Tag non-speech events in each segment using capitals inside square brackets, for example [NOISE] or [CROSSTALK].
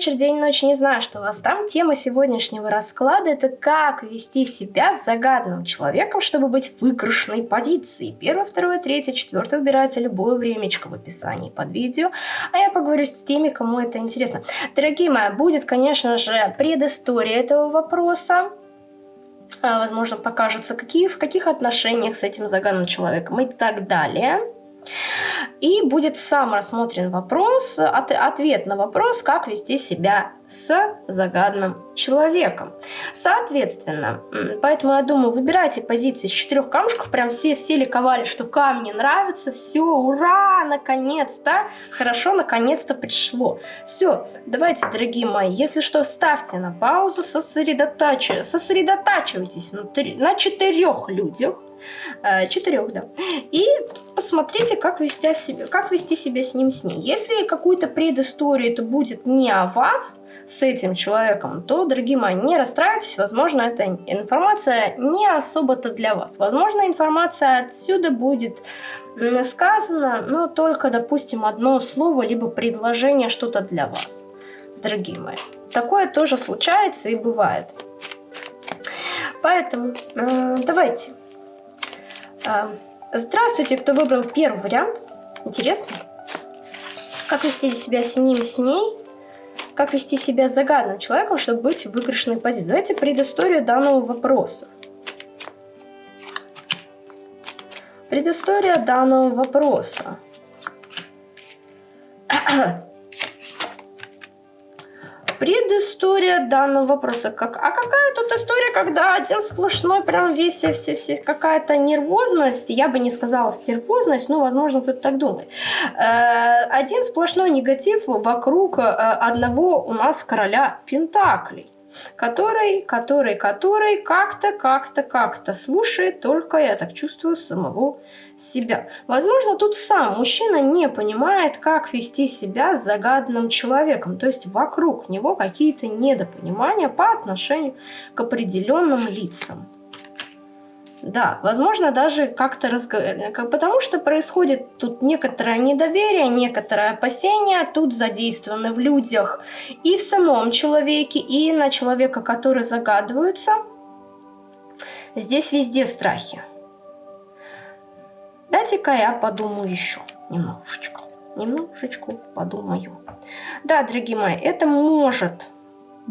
вечер, день, ночь, не знаю, что у вас там. Тема сегодняшнего расклада – это как вести себя с загадным человеком, чтобы быть в выигрышной позиции. Первое, второе, третье, четвертое выбирайте любое времечко в описании под видео. А я поговорю с теми, кому это интересно. Дорогие мои, будет, конечно же, предыстория этого вопроса. А, возможно, покажется, какие, в каких отношениях с этим загадным человеком и так далее. И будет сам рассмотрен вопрос, от, ответ на вопрос, как вести себя с загадным человеком. Соответственно, поэтому я думаю, выбирайте позиции с четырех камушков, прям все, все ликовали, что камни нравятся, все, ура, наконец-то, хорошо, наконец-то пришло. Все, давайте, дорогие мои, если что, ставьте на паузу, сосредотачивайтесь, на, на четырех людях, четырех, да. И посмотрите, как вести, себя, как вести себя с ним, с ней. Если какую-то предысторию это будет не о вас с этим человеком, то, дорогие мои, не расстраивайтесь. Возможно, эта информация не особо-то для вас. Возможно, информация отсюда будет сказана, но только, допустим, одно слово, либо предложение что-то для вас, дорогие мои. Такое тоже случается и бывает. Поэтому э, давайте здравствуйте, кто выбрал первый вариант. Интересно. Как вести себя с ним, с ней? Как вести себя с загадным человеком, чтобы быть в выигрышной позиции? Давайте предысторию данного вопроса. Предыстория данного вопроса. [CLEARS THROAT] предыстория данного вопроса. Как, а какая тут история, когда один сплошной, прям весь, все, все, какая-то нервозность, я бы не сказала стервозность, но, возможно, кто-то так думает. Э, один сплошной негатив вокруг э, одного у нас короля Пентаклей который, который, который как-то, как-то, как-то слушает только, я так чувствую, самого себя. Возможно, тут сам мужчина не понимает, как вести себя с загаданным человеком, то есть вокруг него какие-то недопонимания по отношению к определенным лицам. Да, возможно, даже как-то разговаривать. Потому что происходит тут некоторое недоверие, некоторое опасение. Тут задействованы в людях и в самом человеке, и на человека, который загадываются. Здесь везде страхи. Дайте-ка я подумаю еще немножечко. Немножечко подумаю. Да, дорогие мои, это может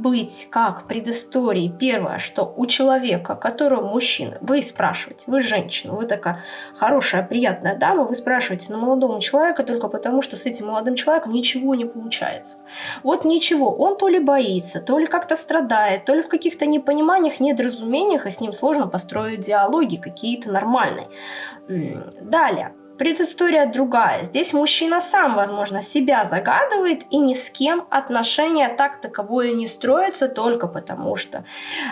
быть как предыстории. Первое, что у человека, которого мужчина, вы спрашиваете, вы женщина, вы такая хорошая, приятная дама, вы спрашиваете на молодого человека только потому, что с этим молодым человеком ничего не получается. Вот ничего, он то ли боится, то ли как-то страдает, то ли в каких-то непониманиях, недоразумениях, и с ним сложно построить диалоги какие-то нормальные. Далее предыстория другая. Здесь мужчина сам, возможно, себя загадывает и ни с кем отношения так таковое не строится только потому, что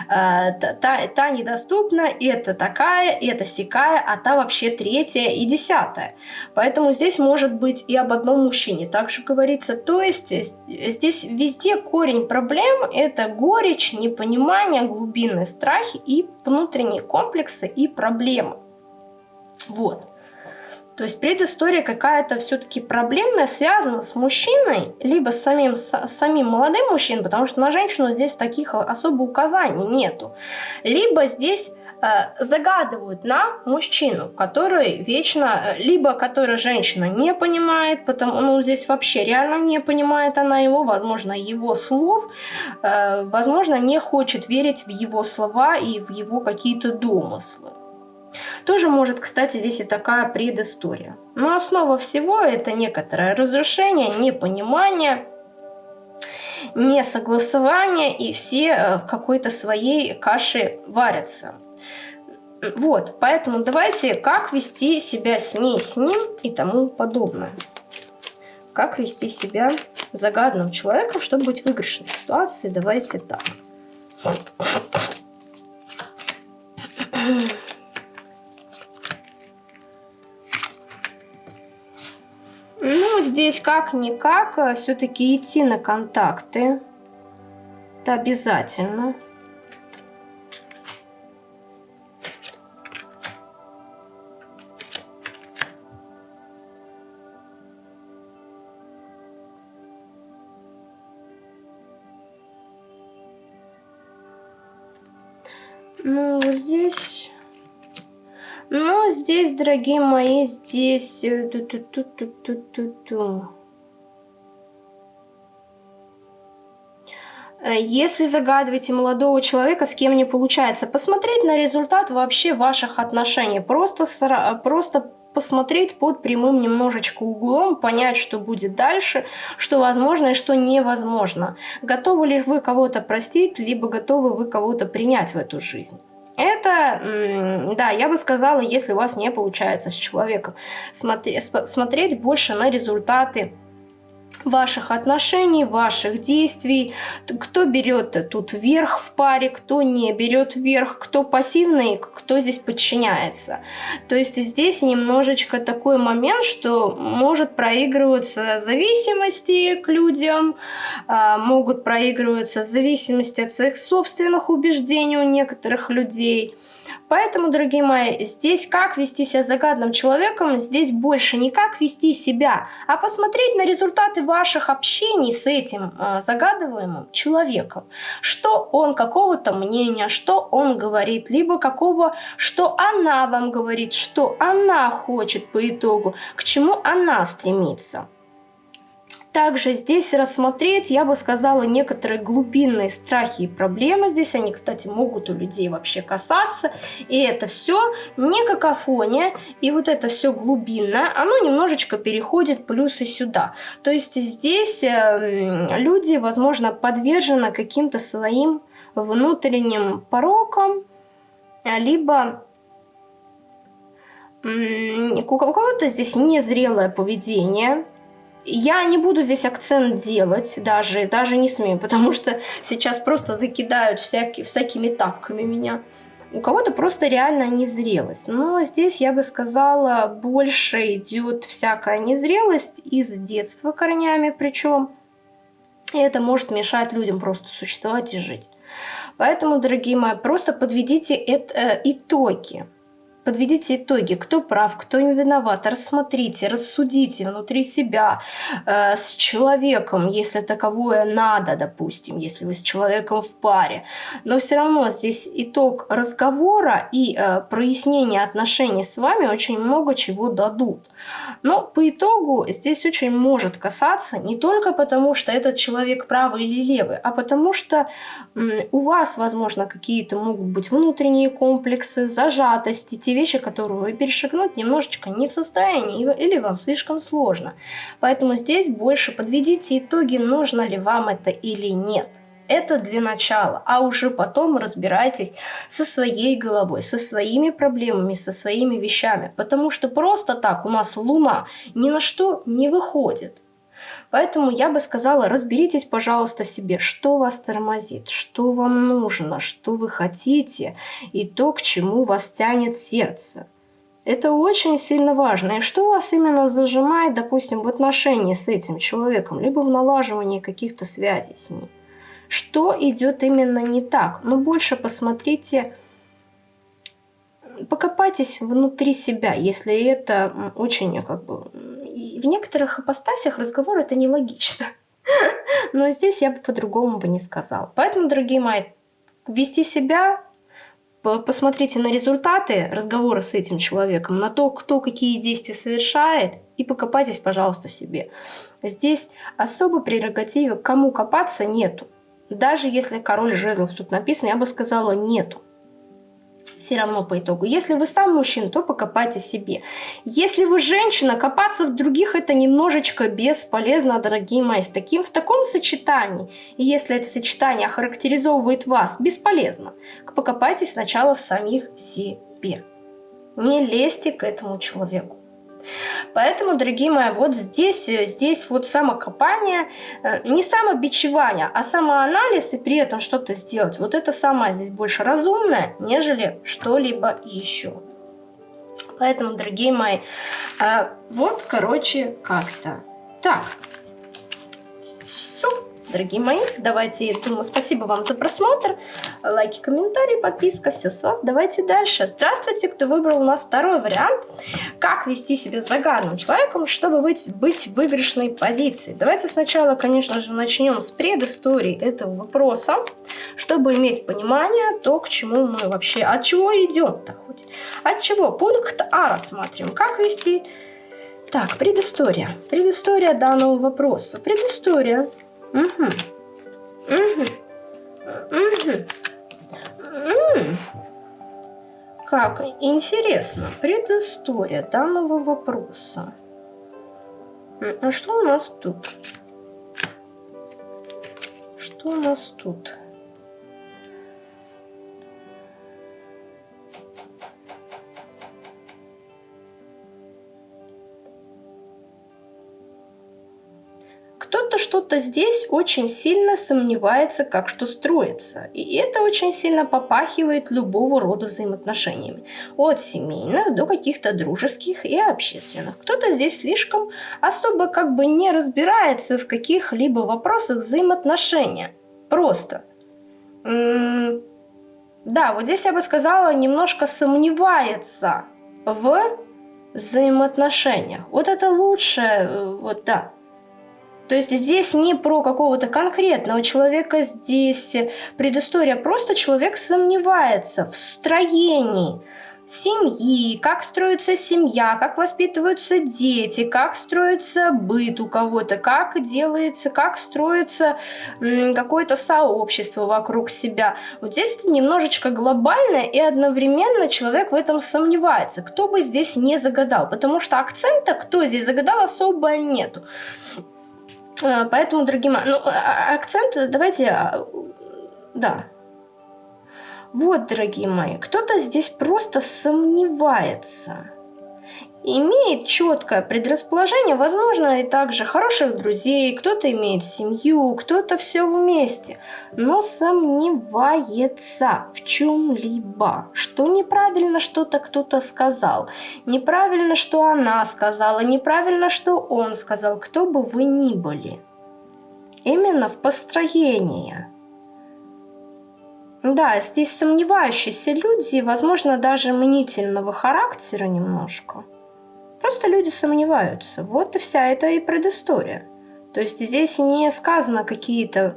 э, та, та недоступна, это такая, это сякая, а та вообще третья и десятая. Поэтому здесь может быть и об одном мужчине также говорится. То есть здесь везде корень проблем – это горечь, непонимание, глубинные страхи и внутренние комплексы и проблемы. Вот. То есть предыстория какая-то все-таки проблемная, связана с мужчиной, либо с самим, с самим молодым мужчиной, потому что на женщину здесь таких особо указаний нету. Либо здесь э, загадывают на мужчину, который вечно, э, либо который женщина не понимает, потому, ну, здесь вообще реально не понимает она его, возможно, его слов, э, возможно, не хочет верить в его слова и в его какие-то домыслы. Тоже может, кстати, здесь и такая предыстория. Но основа всего это некоторое разрушение, непонимание, несогласование, и все э, в какой-то своей каше варятся. Вот, поэтому давайте, как вести себя с ней, с ним и тому подобное. Как вести себя загадным человеком, чтобы быть в выигрышной ситуации, давайте так. Здесь как-никак э, все-таки идти на контакты. Это обязательно. Дорогие мои, здесь... Ту -ту -ту -ту -ту -ту -ту. Если загадываете молодого человека, с кем не получается, посмотреть на результат вообще ваших отношений. Просто, просто посмотреть под прямым немножечко углом, понять, что будет дальше, что возможно и что невозможно. Готовы ли вы кого-то простить, либо готовы вы кого-то принять в эту жизнь. Это, да, я бы сказала, если у вас не получается с человеком, смотреть больше на результаты ваших отношений, ваших действий, кто берет тут верх в паре, кто не берет верх, кто пассивный, кто здесь подчиняется. То есть здесь немножечко такой момент, что может проигрываться зависимости к людям, а, могут проигрываться зависимости от своих собственных убеждений у некоторых людей – Поэтому, дорогие мои, здесь как вести себя загадным человеком, здесь больше не как вести себя, а посмотреть на результаты ваших общений с этим э, загадываемым человеком. Что он какого-то мнения, что он говорит, либо какого, что она вам говорит, что она хочет по итогу, к чему она стремится. Также здесь рассмотреть, я бы сказала, некоторые глубинные страхи и проблемы. Здесь они, кстати, могут у людей вообще касаться. И это все не какофония. И вот это все глубинное, оно немножечко переходит плюсы сюда. То есть здесь э, люди, возможно, подвержены каким-то своим внутренним порокам, либо у кого-то здесь незрелое поведение, я не буду здесь акцент делать, даже, даже не смею, потому что сейчас просто закидают всякие, всякими тапками меня. У кого-то просто реально незрелость. Но здесь, я бы сказала, больше идет всякая незрелость из детства корнями причем. И это может мешать людям просто существовать и жить. Поэтому, дорогие мои, просто подведите это, э, итоги. Подведите итоги, кто прав, кто не виноват. Рассмотрите, рассудите внутри себя э, с человеком, если таковое надо, допустим, если вы с человеком в паре. Но все равно здесь итог разговора и э, прояснение отношений с вами очень много чего дадут. Но по итогу здесь очень может касаться не только потому, что этот человек правый или левый, а потому что у вас, возможно, какие-то могут быть внутренние комплексы, зажатости, те вещи, которые вы перешагнуть немножечко не в состоянии или вам слишком сложно. Поэтому здесь больше подведите итоги, нужно ли вам это или нет. Это для начала, а уже потом разбирайтесь со своей головой, со своими проблемами, со своими вещами. Потому что просто так у нас Луна ни на что не выходит. Поэтому я бы сказала, разберитесь, пожалуйста, себе, что вас тормозит, что вам нужно, что вы хотите и то, к чему вас тянет сердце. Это очень сильно важно. И что вас именно зажимает, допустим, в отношении с этим человеком, либо в налаживании каких-то связей с ним. Что идет именно не так? Но ну, больше посмотрите, покопайтесь внутри себя, если это очень как бы в некоторых ипостасях разговор это нелогично. [LAUGHS] Но здесь я бы по-другому бы не сказала. Поэтому, дорогие мои, вести себя, посмотрите на результаты разговора с этим человеком, на то, кто какие действия совершает, и покопайтесь, пожалуйста, в себе. Здесь особо прерогативы, кому копаться, нету. Даже если король жезлов тут написано, я бы сказала, нету все равно по итогу. Если вы сам мужчина, то покопайте себе. Если вы женщина, копаться в других это немножечко бесполезно, дорогие мои. В, таким, в таком сочетании, и если это сочетание охарактеризовывает вас, бесполезно. Покопайтесь сначала в самих себе. Не лезьте к этому человеку. Поэтому, дорогие мои, вот здесь, здесь вот самокопание, э, не самобичевание, а самоанализ и при этом что-то сделать. Вот это самое здесь больше разумное, нежели что-либо еще. Поэтому, дорогие мои, э, вот, короче, как-то. Так. Дорогие мои. Давайте, думаю, спасибо вам за просмотр. Лайки, комментарии, подписка, все с вас. Давайте дальше. Здравствуйте, кто выбрал у нас второй вариант. Как вести себя с загадным человеком, чтобы быть, быть в выигрышной позиции. Давайте сначала, конечно же, начнем с предыстории этого вопроса, чтобы иметь понимание, то, к чему мы вообще, от чего идем-то хоть. От чего? Пункт А рассматриваем. Как вести так, предыстория. Предыстория данного вопроса. Предыстория. Угу. Угу. Угу. Угу. Как интересно. Предыстория данного вопроса. А что у нас тут? Что у нас тут? Что-то здесь очень сильно сомневается, как что строится. И это очень сильно попахивает любого рода взаимоотношениями. От семейных до каких-то дружеских и общественных. Кто-то здесь слишком особо как бы не разбирается в каких-либо вопросах взаимоотношения. Просто. М -м да, вот здесь я бы сказала, немножко сомневается в взаимоотношениях. Вот это лучше, э, вот да. То есть здесь не про какого-то конкретного человека, здесь предыстория. Просто человек сомневается в строении семьи, как строится семья, как воспитываются дети, как строится быт у кого-то, как делается, как строится какое-то сообщество вокруг себя. Вот здесь немножечко глобально, и одновременно человек в этом сомневается. Кто бы здесь не загадал, потому что акцента, кто здесь загадал, особо нету. А, поэтому, дорогие мои, ну, а, а, акцент давайте, да. Вот, дорогие мои, кто-то здесь просто сомневается имеет четкое предрасположение, возможно, и также хороших друзей, кто-то имеет семью, кто-то все вместе, но сомневается в чем-либо, что неправильно что-то кто-то сказал, неправильно, что она сказала, неправильно, что он сказал, кто бы вы ни были. Именно в построении. Да, здесь сомневающиеся люди, возможно, даже мнительного характера немножко – Просто люди сомневаются. Вот и вся эта и предыстория. То есть здесь не сказано какие-то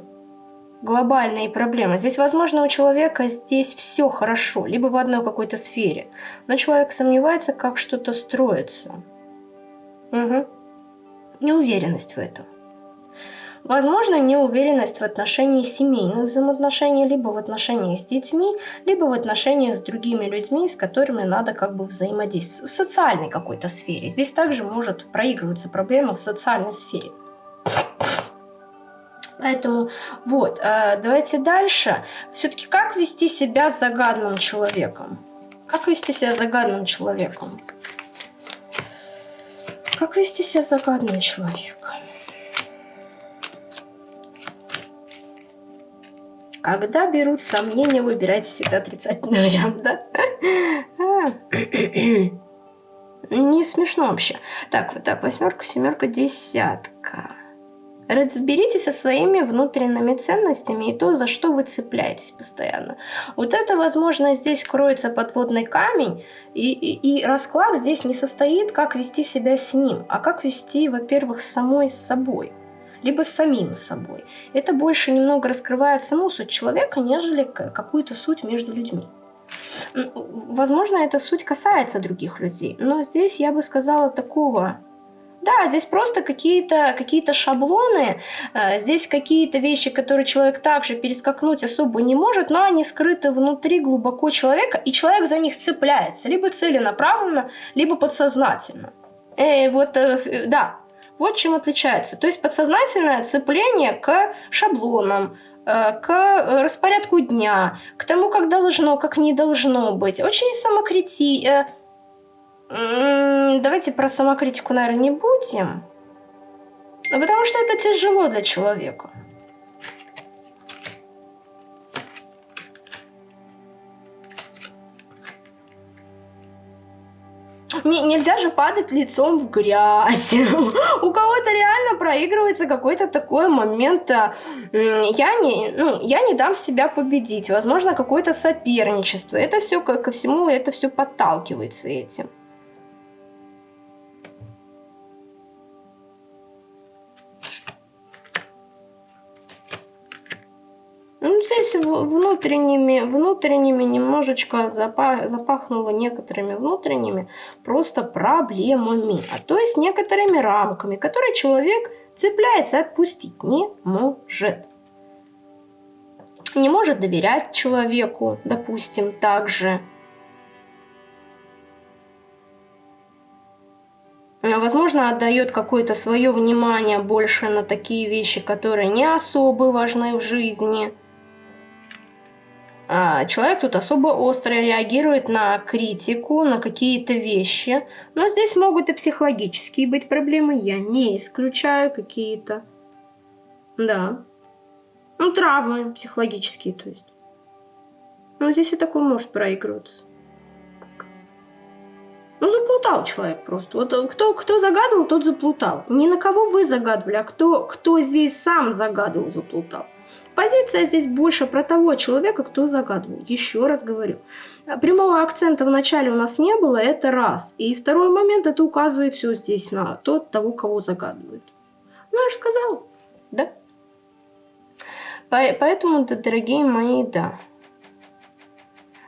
глобальные проблемы. Здесь, возможно, у человека здесь все хорошо, либо в одной какой-то сфере. Но человек сомневается, как что-то строится. Угу. Неуверенность в этом. Возможно, неуверенность в отношении семейных взаимоотношений, либо в отношениях с детьми, либо в отношениях с другими людьми, с которыми надо как бы взаимодействовать. В социальной какой-то сфере. Здесь также может проигрываться проблема в социальной сфере. Поэтому вот, э, давайте дальше. Все-таки как вести себя с загадным человеком? Как вести себя с загадным человеком? Как вести себя с загадным человеком? Когда берут сомнения, выбирайте всегда отрицательный [LAUGHS] вариант, да? А. Не смешно вообще. Так, вот так, восьмерка, семерка, десятка. Разберитесь со своими внутренними ценностями и то, за что вы цепляетесь постоянно. Вот это, возможно, здесь кроется подводный камень, и, и, и расклад здесь не состоит, как вести себя с ним, а как вести, во-первых, самой с собой либо с самим собой. Это больше немного раскрывает саму суть человека, нежели какую-то суть между людьми. Возможно, эта суть касается других людей, но здесь я бы сказала такого да, здесь просто какие-то какие шаблоны, э, здесь какие-то вещи, которые человек также перескакнуть особо не может, но они скрыты внутри глубоко человека, и человек за них цепляется, либо целенаправленно, либо подсознательно. Э, вот, э, да, вот чем отличается. То есть подсознательное цепление к шаблонам, э, к распорядку дня, к тому, как должно, как не должно быть. Очень самокрити... Э, давайте про самокритику, наверное, не будем. Потому что это тяжело для человека. Не, нельзя же падать лицом в грязь. [LAUGHS] У кого-то реально проигрывается какой-то такой момент. А, я не, ну, я не дам себя победить. Возможно, какое-то соперничество. Это все ко всему, это все подталкивается этим. Ну, здесь внутренними, внутренними немножечко запах, запахнуло некоторыми внутренними просто проблемами, а то есть некоторыми рамками, которые человек цепляется отпустить не может. Не может доверять человеку, допустим, также. Возможно, отдает какое-то свое внимание больше на такие вещи, которые не особо важны в жизни. А, человек тут особо остро реагирует на критику, на какие-то вещи. Но здесь могут и психологические быть проблемы, я не исключаю какие-то. Да. Ну, травмы психологические, то есть. Ну, здесь и такое может проигрываться. Ну, заплутал человек просто. Вот э, кто, кто загадывал, тот заплутал. Не на кого вы загадывали, а кто, кто здесь сам загадывал, заплутал. Позиция здесь больше про того человека, кто загадывал. Еще раз говорю. Прямого акцента в начале у нас не было, это раз. И второй момент, это указывает все здесь на тот, того, кого загадывают. Ну, я же сказала. Да. Поэтому, дорогие мои, да.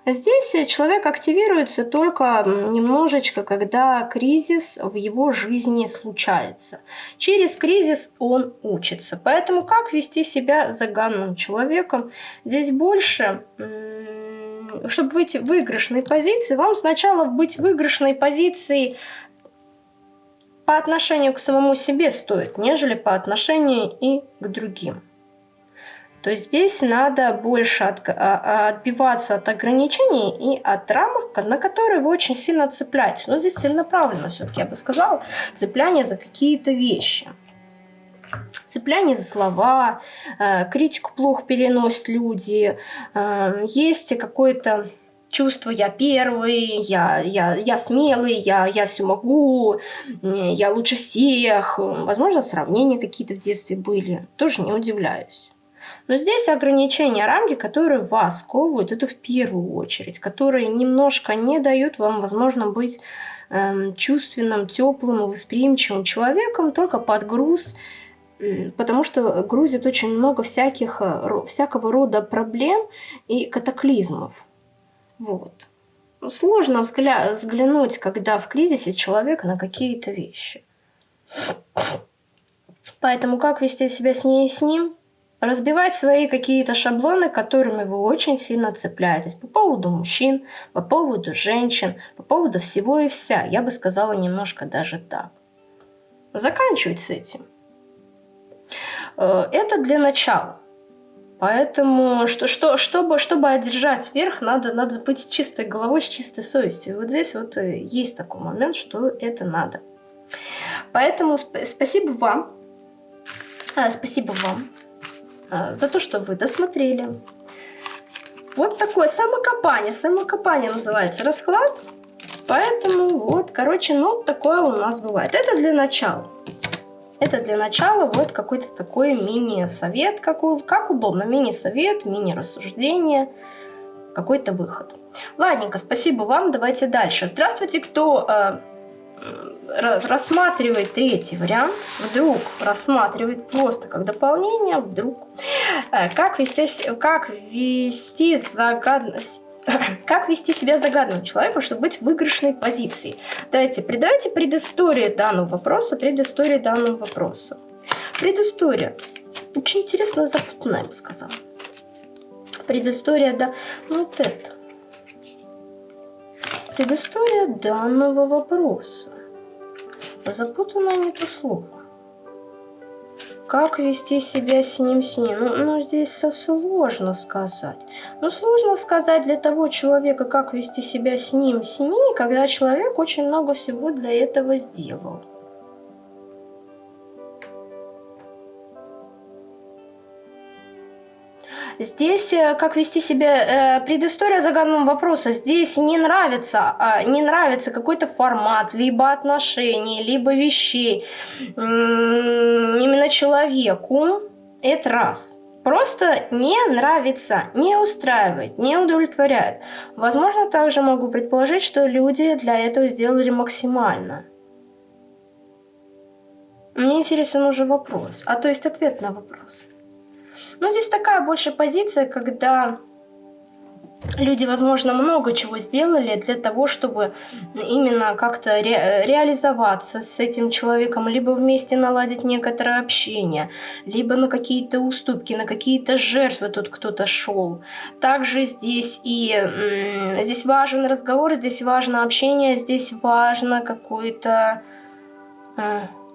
Здесь человек активируется только немножечко, когда кризис в его жизни случается. Через кризис он учится. Поэтому как вести себя заганным человеком? Здесь больше чтобы выйти в выигрышной позиции, вам сначала быть в выигрышной позиции по отношению к самому себе стоит, нежели по отношению и к другим то здесь надо больше от, а, а, отбиваться от ограничений и от рамок, на которые вы очень сильно цепляетесь. Но здесь целенаправленно все-таки, я бы сказала, цепляние за какие-то вещи. Цепляние за слова, э, критику плохо переносят люди, э, есть какое-то чувство «я первый», «я, я, я смелый», я, «я все могу», «я лучше всех». Возможно, сравнения какие-то в детстве были. Тоже не удивляюсь. Но здесь ограничения, рамки, которые вас сковывают, это в первую очередь, которые немножко не дают вам, возможно, быть эм, чувственным, теплым и восприимчивым человеком, только под груз, потому что грузит очень много всяких, э, всякого рода проблем и катаклизмов. Вот. Сложно взглянуть, когда в кризисе человек на какие-то вещи. Поэтому как вести себя с ней и с ним? Разбивать свои какие-то шаблоны, которыми вы очень сильно цепляетесь по поводу мужчин, по поводу женщин, по поводу всего и вся. Я бы сказала немножко даже так. Заканчивать с этим. Э, это для начала. Поэтому, что, что, чтобы, чтобы одержать верх, надо, надо быть чистой головой, с чистой совестью. Вот здесь вот э, есть такой момент, что это надо. Поэтому сп спасибо вам. А, спасибо вам за то, что вы досмотрели. Вот такое самокопание. Самокопание называется расклад. Поэтому вот, короче, ну, такое у нас бывает. Это для начала. Это для начала вот какой-то такой мини-совет, как, как удобно. Мини-совет, мини-рассуждение, какой-то выход. Ладненько, спасибо вам. Давайте дальше. Здравствуйте, кто э, рассматривает третий вариант, вдруг рассматривает просто как дополнение, вдруг. Э, как вести, как вести загадность [COUGHS] как вести себя загадным человеком, чтобы быть в выигрышной позиции? Давайте, придайте предысторию данного вопроса, предысторию данного вопроса. Предыстория. Очень интересно запутанная, я бы сказала. Предыстория, да, ну вот это. Предыстория данного вопроса. Запутанное не то слово. Как вести себя с ним, с ним? Ну, ну, здесь сложно сказать. Ну, сложно сказать для того человека, как вести себя с ним, с ней, когда человек очень много всего для этого сделал. Здесь э, как вести себя, э, предыстория загаданного вопроса. Здесь не нравится, э, не нравится какой-то формат, либо отношений, либо вещей. Именно человеку. Это раз. Просто не нравится, не устраивает, не удовлетворяет. Возможно, также могу предположить, что люди для этого сделали максимально. Мне интересен уже вопрос, а то есть ответ на вопрос. Но здесь такая больше позиция, когда люди, возможно, много чего сделали для того, чтобы именно как-то ре реализоваться с этим человеком, либо вместе наладить некоторое общение, либо на какие-то уступки, на какие-то жертвы тут кто-то шел. Также здесь и здесь важен разговор, здесь важно общение, здесь важно какой-то...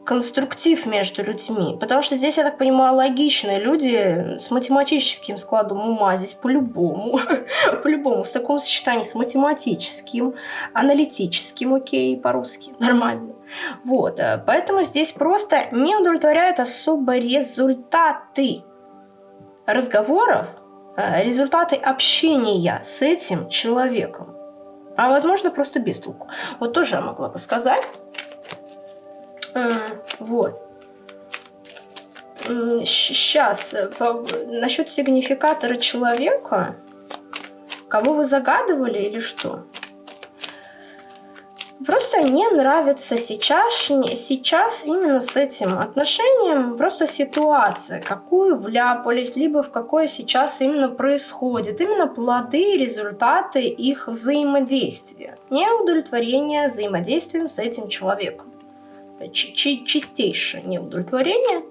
Конструктив между людьми. Потому что здесь, я так понимаю, логичные люди с математическим складом ума. Здесь по-любому, [LAUGHS] по-любому, в таком сочетании с математическим, аналитическим, окей, по-русски, [LAUGHS] нормально. Вот, э, поэтому здесь просто не удовлетворяют особо результаты разговоров, э, результаты общения с этим человеком. А возможно, просто без толку. Вот тоже я могла бы сказать. Вот. Сейчас, э, насчет сигнификатора человека, кого вы загадывали или что? Просто не нравится сейчас, сейчас именно с этим отношением просто ситуация, какую вляпались, либо в какое сейчас именно происходит. Именно плоды, результаты их взаимодействия. Неудовлетворение взаимодействием с этим человеком чистейшее неудовлетворение.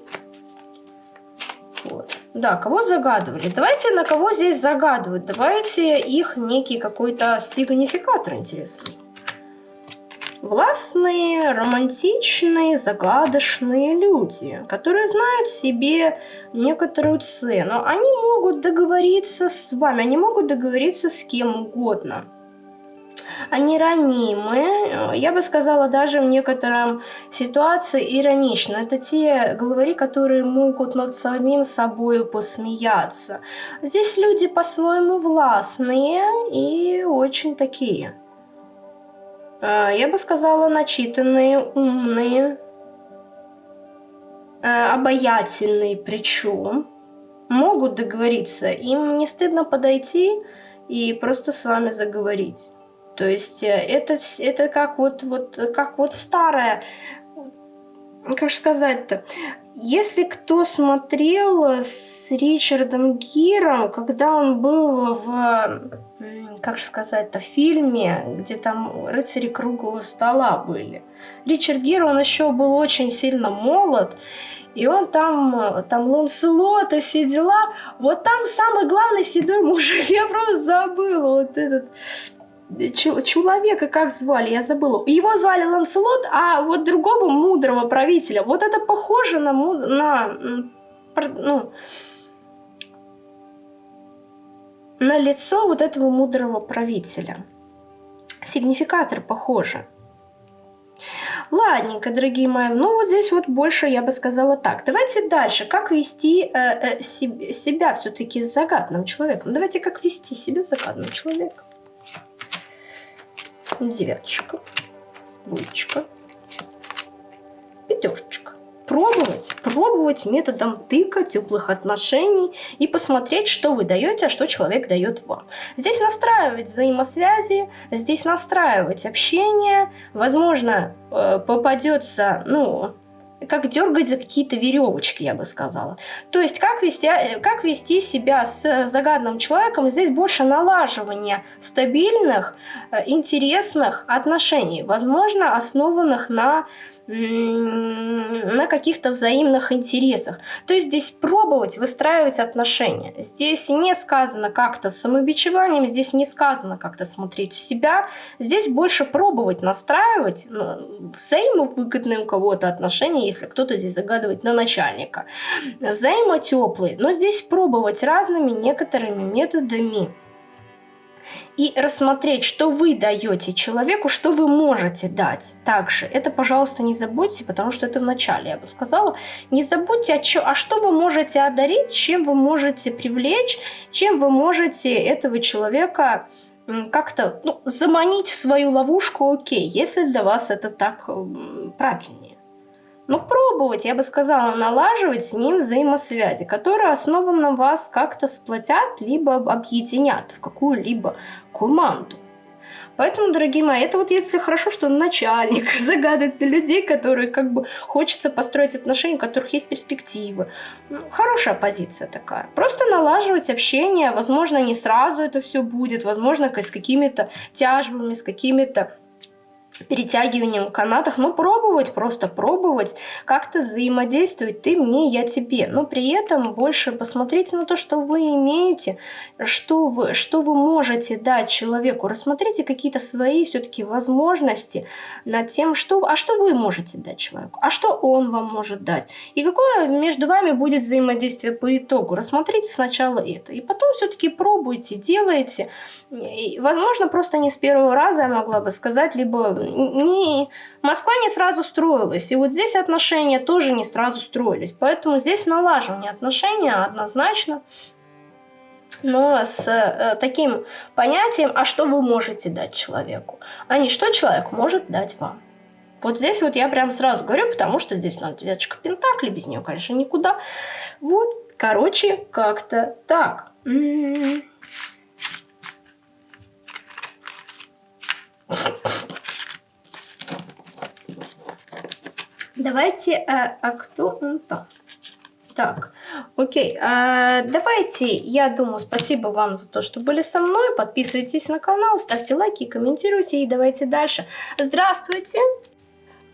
Вот. Да, кого загадывали? Давайте на кого здесь загадывают. Давайте их некий какой-то сигнификатор интересный. Властные, романтичные, загадочные люди, которые знают себе некоторую цену. Они могут договориться с вами, они могут договориться с кем угодно они ранимы, я бы сказала, даже в некотором ситуации иронично. Это те главари, которые могут над самим собой посмеяться. Здесь люди по-своему властные и очень такие. Э, я бы сказала, начитанные, умные, э, обаятельные причем. Могут договориться, им не стыдно подойти и просто с вами заговорить. То есть э, это, это как вот, вот, как вот старая, как сказать-то, если кто смотрел с Ричардом Гиром, когда он был в, как сказать-то, фильме, где там рыцари круглого стола были. Ричард Гир, он еще был очень сильно молод, и он там, там Ланселот и все дела. Вот там самый главный седой мужик, [LAUGHS] я просто забыла вот этот человека как звали, я забыла. Его звали Ланселот, а вот другого мудрого правителя. Вот это похоже на, на, ну, на лицо вот этого мудрого правителя. Сигнификатор похоже. Ладненько, дорогие мои, ну вот здесь вот больше я бы сказала так. Давайте дальше. Как вести э, э, себе, себя все-таки с загадным человеком? Давайте как вести себя с загадным человеком девяточка, двоечка, пятерочка. Пробовать, пробовать методом тыка, теплых отношений и посмотреть, что вы даете, а что человек дает вам. Здесь настраивать взаимосвязи, здесь настраивать общение. Возможно, э, попадется, ну, как дергать за какие-то веревочки, я бы сказала. То есть, как вести, э, как вести себя с загадным человеком, здесь больше налаживания стабильных, э, интересных отношений, возможно, основанных на на каких-то взаимных интересах. То есть здесь пробовать выстраивать отношения. Здесь не сказано как-то с самобичеванием, здесь не сказано как-то смотреть в себя. Здесь больше пробовать настраивать ну, взаимовыгодные у кого-то отношения, если кто-то здесь загадывает на начальника. Взаимотеплые. Но здесь пробовать разными некоторыми методами и рассмотреть, что вы даете человеку, что вы можете дать. Также это, пожалуйста, не забудьте, потому что это в начале, я бы сказала. Не забудьте, а, чё, а что вы можете одарить, чем вы можете привлечь, чем вы можете этого человека как-то ну, заманить в свою ловушку, окей, если для вас это так правильнее. Ну, пробовать, я бы сказала, налаживать с ним взаимосвязи, которые основанно вас как-то сплотят, либо объединят в какую-либо команду. Поэтому, дорогие мои, это вот если хорошо, что начальник [LAUGHS] загадывает на людей, которые как бы хочется построить отношения, у которых есть перспективы. Ну, хорошая позиция такая. Просто налаживать общение, возможно, не сразу это все будет, возможно, с какими-то тяжбами, с какими-то перетягиванием канатах, но пробовать, просто пробовать, как-то взаимодействовать, ты мне, я тебе. Но при этом больше посмотрите на то, что вы имеете, что вы, что вы можете дать человеку. Рассмотрите какие-то свои все-таки возможности над тем, что, а что вы можете дать человеку, а что он вам может дать. И какое между вами будет взаимодействие по итогу. Рассмотрите сначала это. И потом все-таки пробуйте, делайте. И, возможно, просто не с первого раза я могла бы сказать, либо не, Москва не сразу строилась. И вот здесь отношения тоже не сразу строились. Поэтому здесь налаживание отношений однозначно. Но с э, таким понятием, а что вы можете дать человеку, а не что человек может дать вам. Вот здесь вот я прям сразу говорю, потому что здесь у нас девяточка пентаклей, без нее, конечно, никуда. Вот, короче, как-то так. М-м-м. Давайте, а, а кто он там? Так, окей, а, давайте, я думаю, спасибо вам за то, что были со мной. Подписывайтесь на канал, ставьте лайки, комментируйте и давайте дальше. Здравствуйте!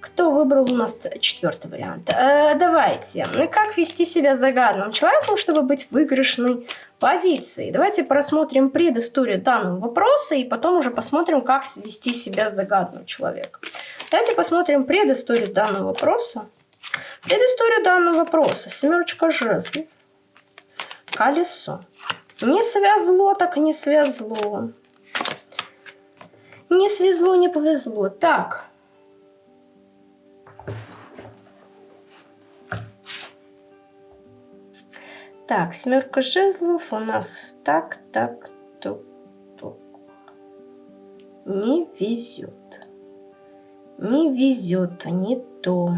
Кто выбрал у нас четвертый вариант? Э, давайте. Как вести себя загадным человеком, чтобы быть в выигрышной позиции? Давайте просмотрим предысторию данного вопроса и потом уже посмотрим, как вести себя загадным человеком. Давайте посмотрим предысторию данного вопроса. Предысторию данного вопроса. Семерочка жезлов. Колесо. Не связло, так не связло. Не свезло, не повезло. Так. Так, семерка жезлов у нас так, так, тук, тук. Не везет. Не везет, не то.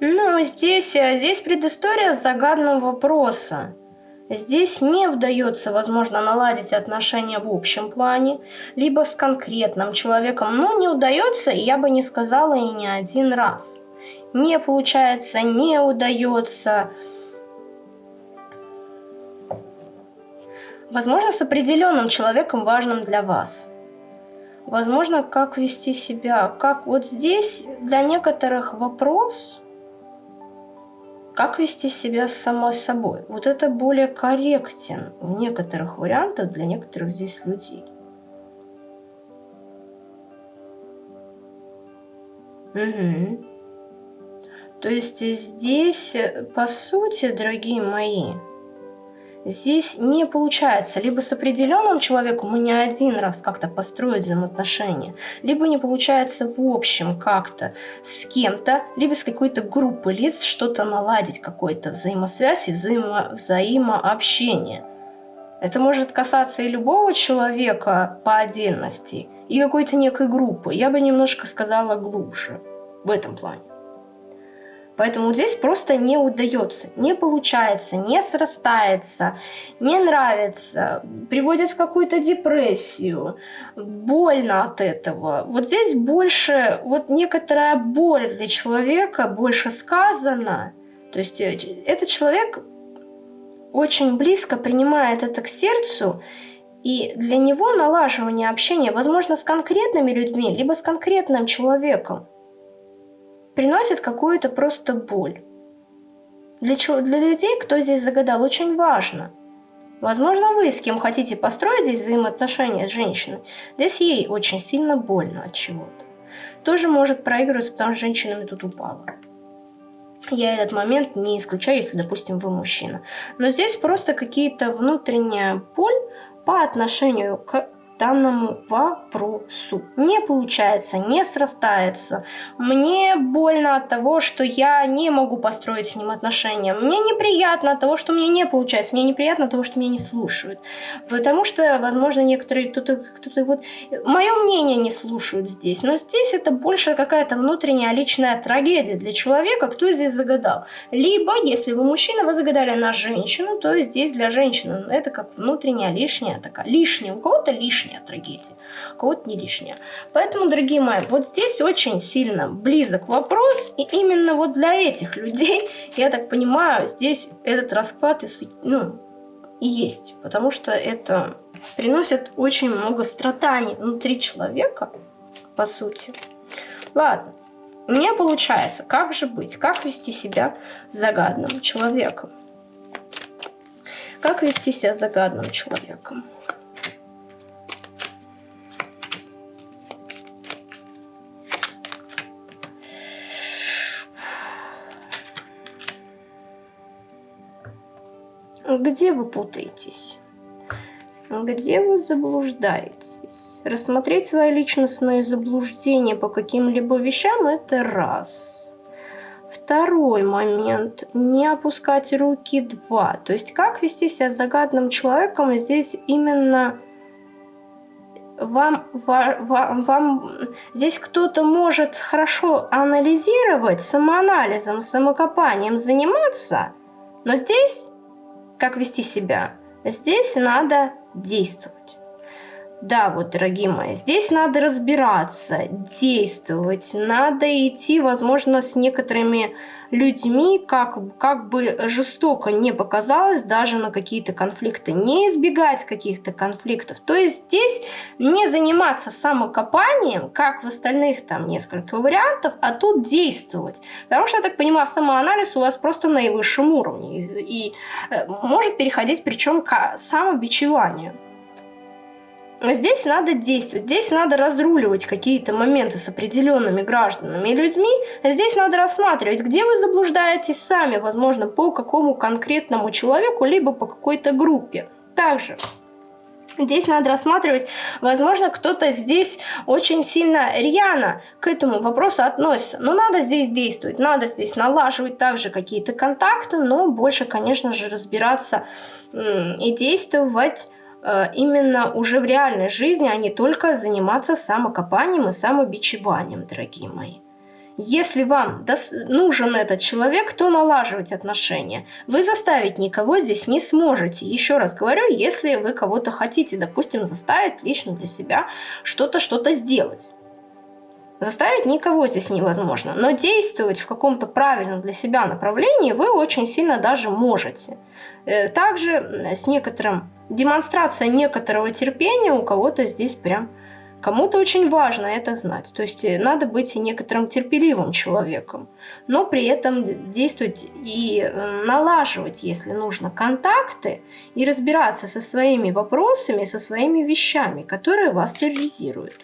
Ну, здесь, э, здесь предыстория загадного вопроса. Здесь не удается, возможно, наладить отношения в общем плане, либо с конкретным человеком, но не удается, я бы не сказала и не один раз. Не получается, не удается. Возможно, с определенным человеком важным для вас – Возможно, как вести себя. Как вот здесь для некоторых вопрос, как вести себя с самой собой. Вот это более корректен в некоторых вариантах для некоторых здесь людей. Угу. То есть здесь, по сути, дорогие мои, Здесь не получается либо с определенным человеком мы не один раз как-то построить взаимоотношения, либо не получается в общем как-то с кем-то, либо с какой-то группой лиц что-то наладить, какой-то взаимосвязь и взаимо взаимообщение. Это может касаться и любого человека по отдельности, и какой-то некой группы. Я бы немножко сказала глубже в этом плане. Поэтому здесь просто не удается, не получается, не срастается, не нравится, приводит в какую-то депрессию, больно от этого. Вот здесь больше, вот некоторая боль для человека больше сказана. То есть э, этот человек очень близко принимает это к сердцу, и для него налаживание общения, возможно, с конкретными людьми, либо с конкретным человеком, приносит какую-то просто боль. Для, для людей, кто здесь загадал, очень важно. Возможно, вы с кем хотите построить здесь взаимоотношения с женщиной, здесь ей очень сильно больно от чего-то. Тоже может проигрываться, потому что женщинами тут упала. Я этот момент не исключаю, если, допустим, вы мужчина. Но здесь просто какие-то внутренняя боль, по отношению к данному вопросу. Не получается, не срастается. Мне больно от того, что я не могу построить с ним отношения. Мне неприятно от того, что мне не получается. Мне неприятно от того, что меня не слушают. Потому что, возможно, некоторые, кто-то, кто-то вот... Мое мнение не слушают здесь. Но здесь это больше какая-то внутренняя личная трагедия для человека, кто здесь загадал. Либо, если вы мужчина, вы загадали на женщину, то здесь для женщины это как внутренняя лишняя такая. Лишняя. У кого-то лишняя лишняя трагедия, у кого-то не лишняя. Поэтому, дорогие мои, вот здесь очень сильно близок вопрос, и именно вот для этих людей, я так понимаю, здесь этот расклад и, ну, и есть, потому что это приносит очень много страданий внутри человека, по сути. Ладно, не получается. Как же быть? Как вести себя загадным человеком? Как вести себя загадным человеком? Где вы путаетесь? Где вы заблуждаетесь? Рассмотреть свои личностные заблуждения по каким-либо вещам – это раз. Второй момент – не опускать руки – два. То есть как вести себя с загадным человеком здесь именно вам, вам, вам здесь кто-то может хорошо анализировать, самоанализом, самокопанием заниматься, но здесь как вести себя. Здесь надо действовать. Да, вот, дорогие мои, здесь надо разбираться, действовать, надо идти, возможно, с некоторыми людьми, как, как бы жестоко не показалось, даже на какие-то конфликты, не избегать каких-то конфликтов. То есть здесь не заниматься самокопанием, как в остальных там несколько вариантов, а тут действовать. Потому что, я так понимаю, самоанализ у вас просто на наивысшем уровне и, и э, может переходить причем к самобичеванию. Здесь надо действовать, здесь надо разруливать какие-то моменты с определенными гражданами и людьми. Здесь надо рассматривать, где вы заблуждаетесь сами, возможно, по какому конкретному человеку, либо по какой-то группе. Также Здесь надо рассматривать, возможно, кто-то здесь очень сильно рьяно к этому вопросу относится. Но надо здесь действовать, надо здесь налаживать также какие-то контакты, но больше, конечно же, разбираться и действовать именно уже в реальной жизни, а не только заниматься самокопанием и самобичеванием, дорогие мои. Если вам нужен этот человек, то налаживать отношения. Вы заставить никого здесь не сможете. Еще раз говорю, если вы кого-то хотите, допустим, заставить лично для себя что-то, что-то сделать. Заставить никого здесь невозможно, но действовать в каком-то правильном для себя направлении вы очень сильно даже можете. Э, также с некоторым демонстрация некоторого терпения у кого-то здесь прям Кому-то очень важно это знать. То есть э, надо быть некоторым терпеливым человеком, но при этом действовать и э, налаживать, если нужно, контакты и разбираться со своими вопросами, со своими вещами, которые вас терроризируют.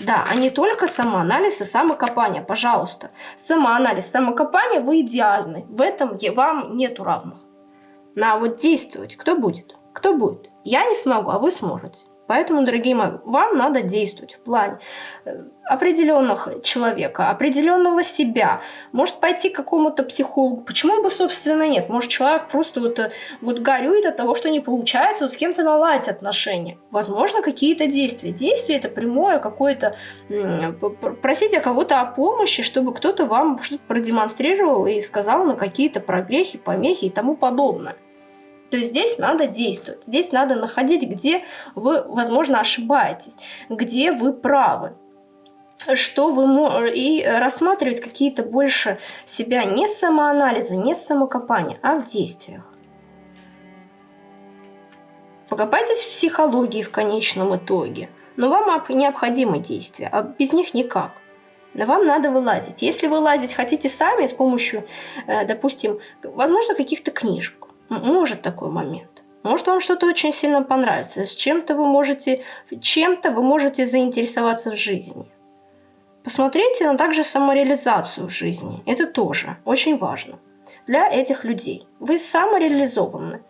Да, а не только самоанализ и самокопание, пожалуйста. Самоанализ, самокопание, вы идеальны. В этом вам нету равных. На вот действовать кто будет? Кто будет? Я не смогу, а вы сможете. Поэтому, дорогие мои, вам надо действовать в плане э, определенных человека, определенного себя. Может пойти к какому-то психологу. Почему бы, собственно, нет? Может человек просто вот, э, вот горюет от того, что не получается вот с кем-то наладить отношения. Возможно, какие-то действия. Действие это прямое какое-то... Просите кого-то о помощи, чтобы кто-то вам что-то продемонстрировал и сказал на какие-то прогрехи, помехи и тому подобное. То есть здесь надо действовать, здесь надо находить, где вы, возможно, ошибаетесь, где вы правы что вы и рассматривать какие-то больше себя не самоанализа, не самокопания, а в действиях. Покопайтесь в психологии в конечном итоге. Но вам необходимы действия, а без них никак. Но вам надо вылазить. Если вы лазить хотите сами с помощью, э, допустим, возможно, каких-то книжек, может такой момент. Может вам что-то очень сильно понравится, с чем-то вы можете, чем-то вы можете заинтересоваться в жизни. Посмотрите на также самореализацию в жизни. Это тоже очень важно для этих людей. Вы самореализованы.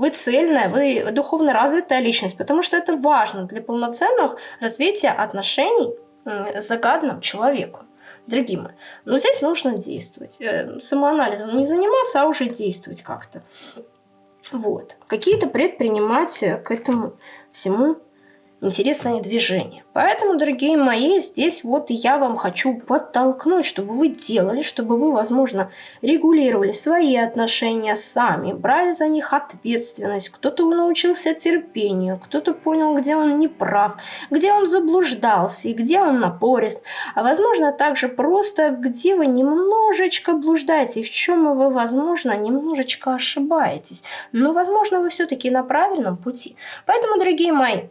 вы цельная, вы духовно развитая личность, потому что это важно для полноценных развития отношений с загадным человеком. Дорогие мои, но здесь нужно действовать. Э, самоанализом не заниматься, а уже действовать как-то. Вот. Какие-то предпринимать к этому всему интересное движение. Поэтому, дорогие мои, здесь вот я вам хочу подтолкнуть, чтобы вы делали, чтобы вы, возможно, регулировали свои отношения сами, брали за них ответственность. Кто-то научился терпению, кто-то понял, где он не прав, где он заблуждался и где он напорист. А возможно, также просто, где вы немножечко блуждаете, в чем вы, возможно, немножечко ошибаетесь. Но, возможно, вы все-таки на правильном пути. Поэтому, дорогие мои,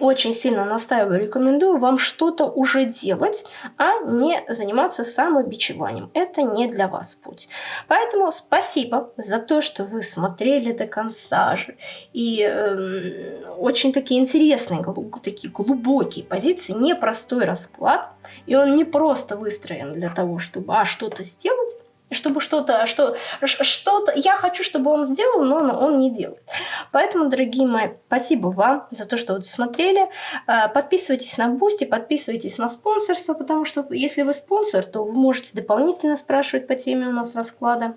очень сильно настаиваю, рекомендую вам что-то уже делать, а не заниматься самобичеванием. Это не для вас путь. Поэтому спасибо за то, что вы смотрели до конца же. И э, очень такие интересные, такие глубокие позиции, непростой расклад. И он не просто выстроен для того, чтобы а, что-то сделать, чтобы что-то, что, что-то, я хочу, чтобы он сделал, но он не делает. Поэтому, дорогие мои, спасибо вам за то, что вы смотрели. Э, подписывайтесь на Boosty, подписывайтесь на спонсорство, потому что если вы спонсор, то вы можете дополнительно спрашивать по теме у нас расклада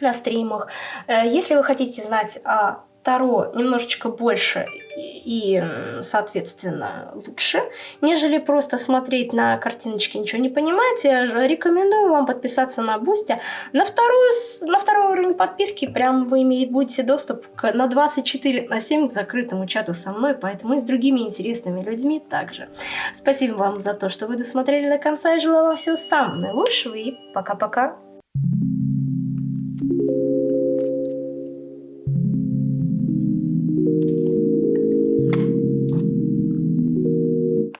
на стримах. Э, если вы хотите знать о Таро немножечко больше и, соответственно, лучше, нежели просто смотреть на картиночки, ничего не понимать. Я рекомендую вам подписаться на Boosty. На, вторую, на второй уровень подписки прям вы имеете, будете доступ к, на 24 на 7 к закрытому чату со мной, поэтому и с другими интересными людьми также. Спасибо вам за то, что вы досмотрели до конца, и желаю вам всего самого наилучшего, и пока-пока.